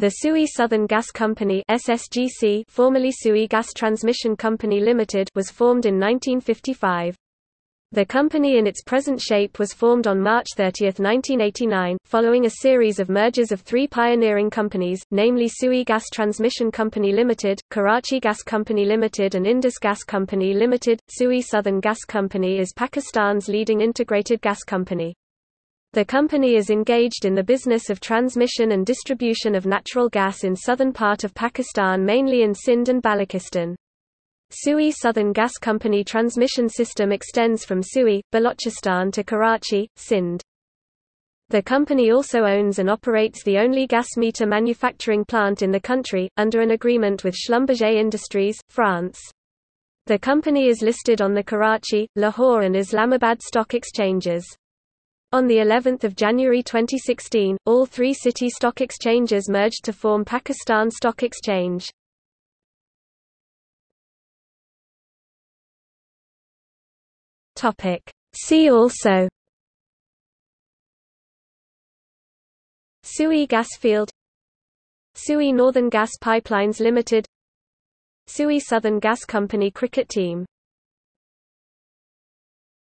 The Sui Southern Gas Company SSGC, formerly Sui Gas Transmission Company Limited, was formed in 1955. The company in its present shape was formed on March 30, 1989, following a series of mergers of three pioneering companies, namely Sui Gas Transmission Company Limited, Karachi Gas Company Limited and Indus Gas Company Limited. Sui Southern Gas Company is Pakistan's leading integrated gas company. The company is engaged in the business of transmission and distribution of natural gas in southern part of Pakistan mainly in Sindh and Balochistan. Sui Southern Gas Company transmission system extends from Sui, Balochistan to Karachi, Sindh. The company also owns and operates the only gas meter manufacturing plant in the country, under an agreement with Schlumberger Industries, France. The company is listed on the Karachi, Lahore and Islamabad stock exchanges. On the 11th of January 2016, all three city stock exchanges merged to form Pakistan Stock Exchange. Topic. See also Sui Gas Field Sui Northern Gas Pipelines Limited Sui Southern Gas Company cricket team